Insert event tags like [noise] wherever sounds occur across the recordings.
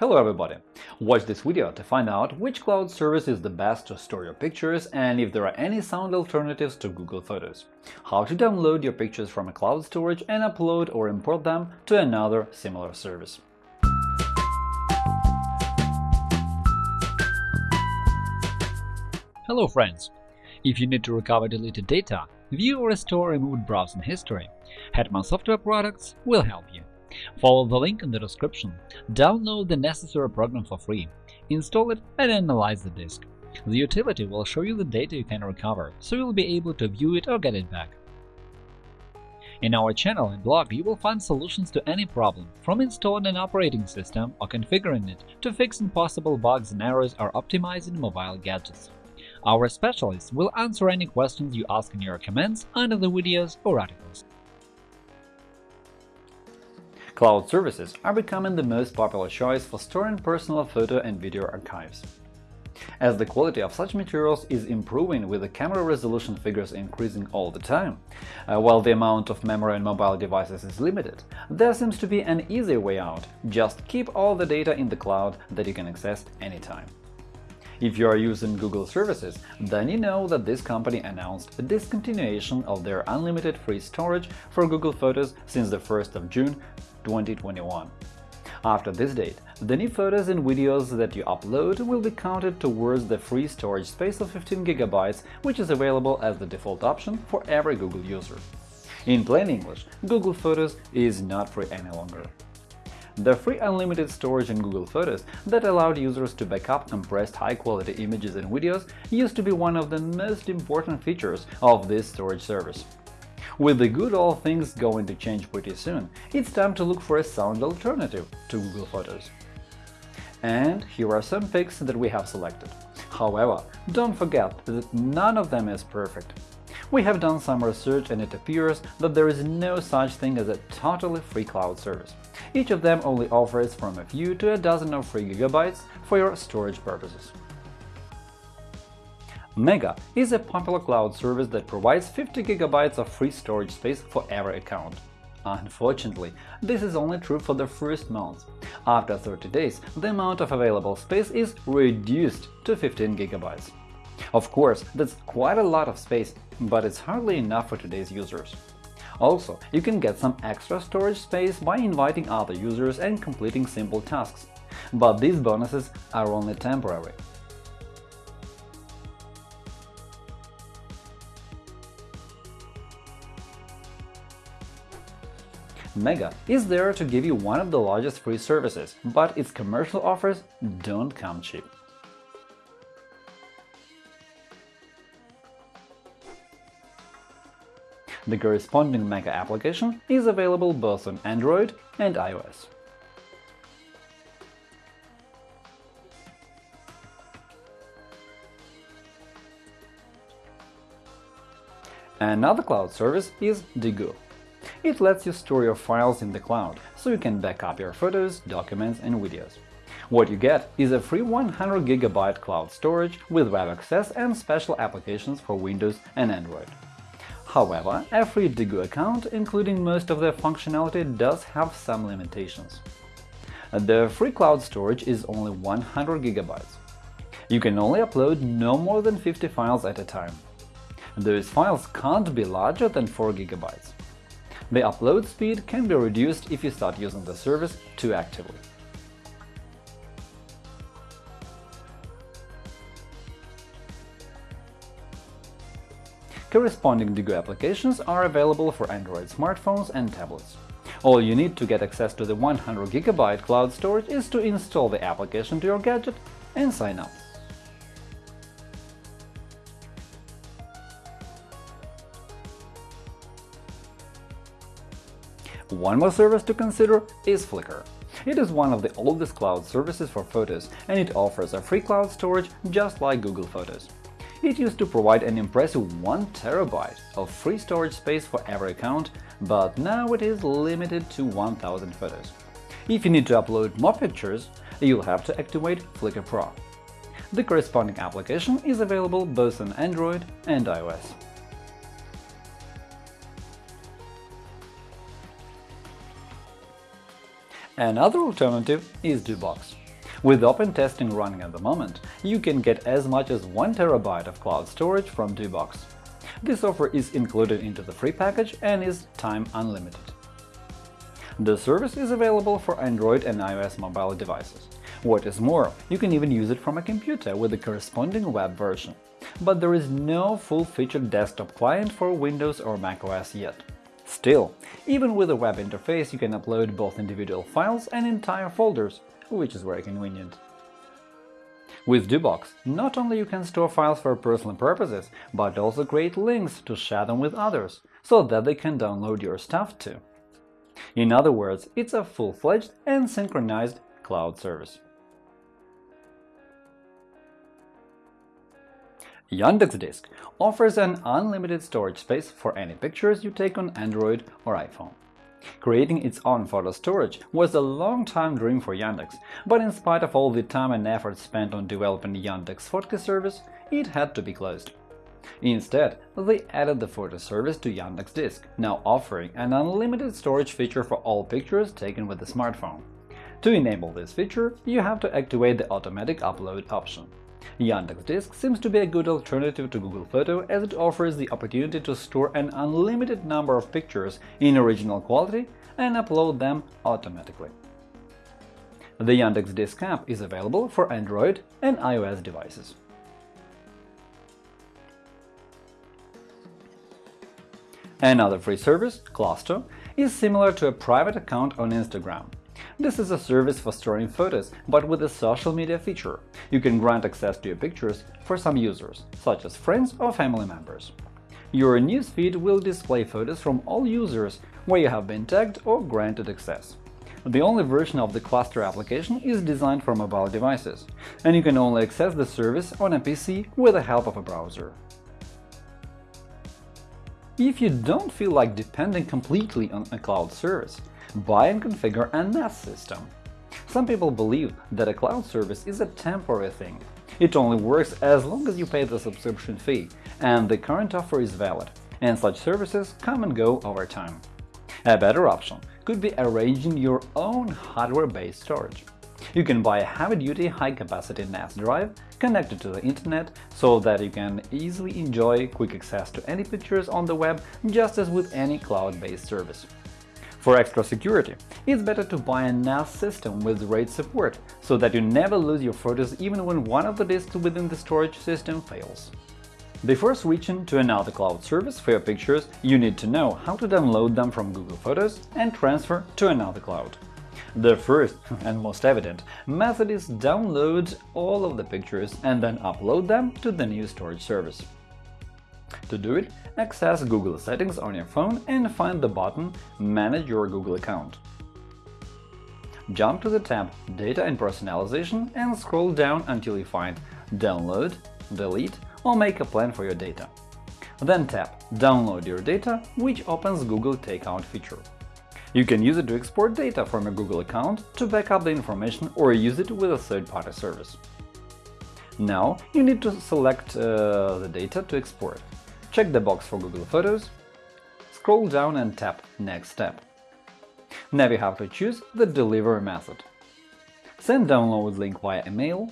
Hello everybody! Watch this video to find out which cloud service is the best to store your pictures and if there are any sound alternatives to Google Photos, how to download your pictures from a cloud storage and upload or import them to another similar service. Hello friends! If you need to recover deleted data, view or restore removed browsing history, Hetman Software Products will help you. Follow the link in the description, download the necessary program for free, install it and analyze the disk. The utility will show you the data you can recover, so you'll be able to view it or get it back. In our channel and blog you will find solutions to any problem, from installing an operating system or configuring it to fixing possible bugs and errors or optimizing mobile gadgets. Our specialists will answer any questions you ask in your comments under the videos or articles. Cloud services are becoming the most popular choice for storing personal photo and video archives. As the quality of such materials is improving with the camera resolution figures increasing all the time, uh, while the amount of memory on mobile devices is limited, there seems to be an easy way out – just keep all the data in the cloud that you can access anytime. If you are using Google services, then you know that this company announced a discontinuation of their unlimited free storage for Google Photos since the 1st of June 2021. After this date, the new photos and videos that you upload will be counted towards the free storage space of 15 GB, which is available as the default option for every Google user. In plain English, Google Photos is not free any longer. The free unlimited storage in Google Photos that allowed users to backup compressed high-quality images and videos used to be one of the most important features of this storage service. With the good old things going to change pretty soon, it's time to look for a sound alternative to Google Photos. And here are some picks that we have selected. However, don't forget that none of them is perfect. We have done some research and it appears that there is no such thing as a totally free cloud service. Each of them only offers from a few to a dozen of free gigabytes for your storage purposes. Mega is a popular cloud service that provides 50 GB of free storage space for every account. Unfortunately, this is only true for the first month. After 30 days, the amount of available space is reduced to 15 GB. Of course, that's quite a lot of space, but it's hardly enough for today's users. Also, you can get some extra storage space by inviting other users and completing simple tasks. But these bonuses are only temporary. Mega is there to give you one of the largest free services, but its commercial offers don't come cheap. The corresponding Mega application is available both on Android and iOS. Another cloud service is Degoo. It lets you store your files in the cloud, so you can back up your photos, documents and videos. What you get is a free 100 GB cloud storage with web access and special applications for Windows and Android. However, a free Degoo account, including most of their functionality, does have some limitations. The free cloud storage is only 100 GB. You can only upload no more than 50 files at a time. Those files can't be larger than 4 GB. The upload speed can be reduced if you start using the service too actively. Corresponding Degoo applications are available for Android smartphones and tablets. All you need to get access to the 100 GB cloud storage is to install the application to your gadget and sign up. One more service to consider is Flickr. It is one of the oldest cloud services for photos, and it offers a free cloud storage just like Google Photos. It used to provide an impressive 1 terabyte of free storage space for every account, but now it is limited to 1000 photos. If you need to upload more pictures, you'll have to activate Flickr Pro. The corresponding application is available both on Android and iOS. Another alternative is Dubox. With open testing running at the moment, you can get as much as 1 TB of cloud storage from Dubox. This offer is included into the free package and is time unlimited. The service is available for Android and iOS mobile devices. What is more, you can even use it from a computer with the corresponding web version. But there is no full-featured desktop client for Windows or macOS yet. Still, even with a web interface, you can upload both individual files and entire folders, which is very convenient. With Dubox, not only you can store files for personal purposes, but also create links to share them with others, so that they can download your stuff too. In other words, it's a full-fledged and synchronized cloud service. Yandex Disk offers an unlimited storage space for any pictures you take on Android or iPhone. Creating its own photo storage was a long-time dream for Yandex, but in spite of all the time and effort spent on developing Yandex Fotki service, it had to be closed. Instead, they added the photo service to Yandex Disk, now offering an unlimited storage feature for all pictures taken with the smartphone. To enable this feature, you have to activate the automatic upload option. Yandex Disk seems to be a good alternative to Google Photo as it offers the opportunity to store an unlimited number of pictures in original quality and upload them automatically. The Yandex Disk app is available for Android and iOS devices. Another free service, Cluster, is similar to a private account on Instagram. This is a service for storing photos, but with a social media feature. You can grant access to your pictures for some users, such as friends or family members. Your newsfeed will display photos from all users where you have been tagged or granted access. The only version of the cluster application is designed for mobile devices, and you can only access the service on a PC with the help of a browser. If you don't feel like depending completely on a cloud service, buy and configure a NAS system. Some people believe that a cloud service is a temporary thing. It only works as long as you pay the subscription fee, and the current offer is valid, and such services come and go over time. A better option could be arranging your own hardware-based storage. You can buy a heavy-duty, high-capacity NAS drive connected to the internet so that you can easily enjoy quick access to any pictures on the web just as with any cloud-based service. For extra security, it's better to buy a NAS system with RAID support, so that you never lose your photos even when one of the disks within the storage system fails. Before switching to another cloud service for your pictures, you need to know how to download them from Google Photos and transfer to another cloud. The first [laughs] and most evident method is download all of the pictures and then upload them to the new storage service. To do it, access Google Settings on your phone and find the button Manage your Google account. Jump to the tab Data and Personalization and scroll down until you find Download, Delete or Make a plan for your data. Then tap Download your data, which opens Google Takeout feature. You can use it to export data from your Google account to back up the information or use it with a third-party service. Now you need to select uh, the data to export. Check the box for Google Photos, scroll down and tap Next step. Now you have to choose the delivery method. Send download link via email,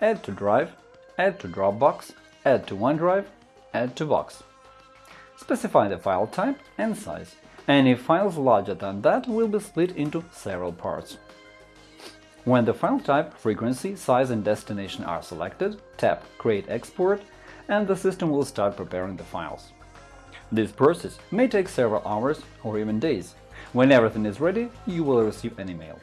add to Drive, add to Dropbox, add to OneDrive, add to Box. Specify the file type and size. Any files larger than that will be split into several parts. When the file type, frequency, size and destination are selected, tap Create export and the system will start preparing the files. This process may take several hours or even days. When everything is ready, you will receive an email.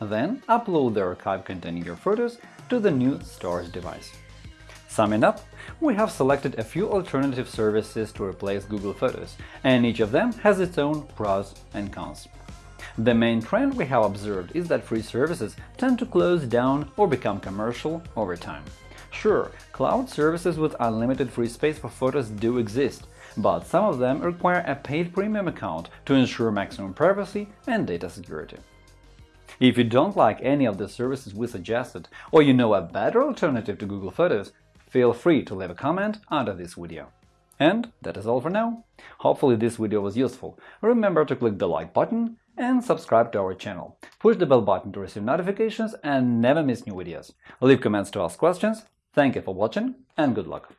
Then upload the archive containing your photos to the new storage device. Summing up, we have selected a few alternative services to replace Google Photos, and each of them has its own pros and cons. The main trend we have observed is that free services tend to close down or become commercial over time. Sure, cloud services with unlimited free space for photos do exist, but some of them require a paid premium account to ensure maximum privacy and data security. If you don't like any of the services we suggested, or you know a better alternative to Google Photos, feel free to leave a comment under this video. And that is all for now. Hopefully this video was useful. Remember to click the like button and subscribe to our channel. Push the bell button to receive notifications and never miss new videos. Leave comments to ask questions. Thank you for watching and good luck!